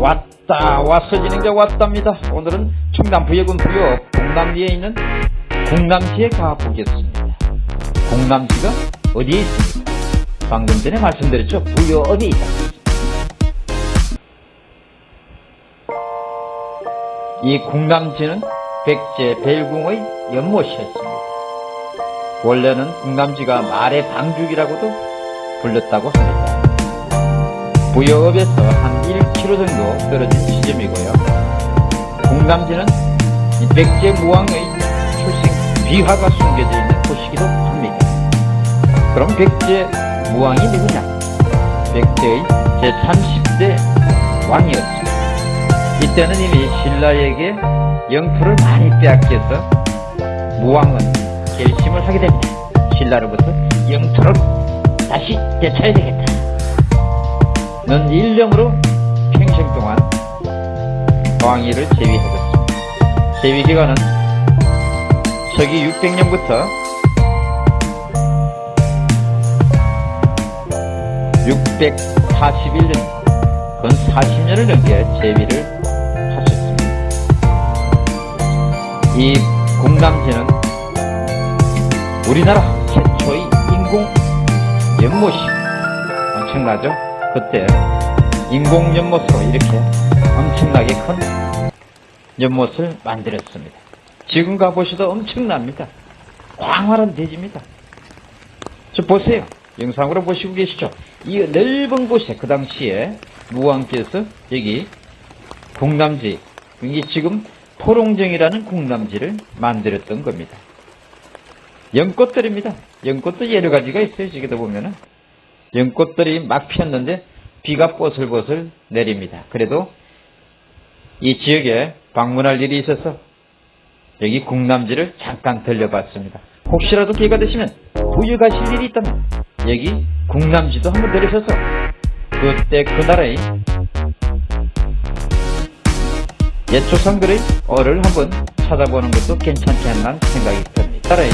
왔다 왔어 진행자 왔답니다. 오늘은 충남 부여군 부여 공남리에 있는 공남지에 가보겠습니다. 공남지가 어디에 있습니까? 방금 전에 말씀드렸죠. 부여읍에 있다? 이 공남지는 백제 벨궁의 연못이었습니다. 원래는 공남지가 말의 방죽이라고도 불렸다고 합니다 부여읍에서 한 1km 정도 떨어진 지점이고요. 공남지는 백제 무왕의 출생 비화가 숨겨져 있는 곳이기도 합니다. 그럼 백제 무왕이 누구냐? 백제의 제30대 왕이었습니다. 이때는 이미 신라에게 영토를 많이 빼앗겨서 무왕은 결심을 하게 됩니다. 신라로부터 영토를 다시 되찾아야 되겠다. 는 일념으로 평생 동안 왕위를 제위하였습니다. 제위 기간은 서기 600년부터 641년, 건 40년을 넘게 제위를 하셨습니다. 이 공남지는 우리나라 최초의 인공 연못이 엄청나죠? 그때 인공 연못으로 이렇게 엄청나게 큰 연못을 만들었습니다. 지금 가보셔도 엄청납니다. 광활한 대지입니다. 저 보세요. 영상으로 보시고 계시죠? 이 넓은 곳에 그 당시에 무왕께서 여기 공남지, 이게 지금 포롱정이라는 공남지를 만들었던 겁니다. 연꽃들입니다. 연꽃도 여러 가지가 있어요. 저기도 보면은. 연꽃들이 막 피었는데 비가 뽀슬뽀슬 내립니다. 그래도 이 지역에 방문할 일이 있어서 여기 궁남지를 잠깐 들려봤습니다. 혹시라도 기회가 되시면 부유 가실 일이 있다면 여기 궁남지도 한번 들으셔서 그때 그 나라의 옛 조상들의 어를 한번 찾아보는 것도 괜찮지 않나 생각이 듭니다. 나라의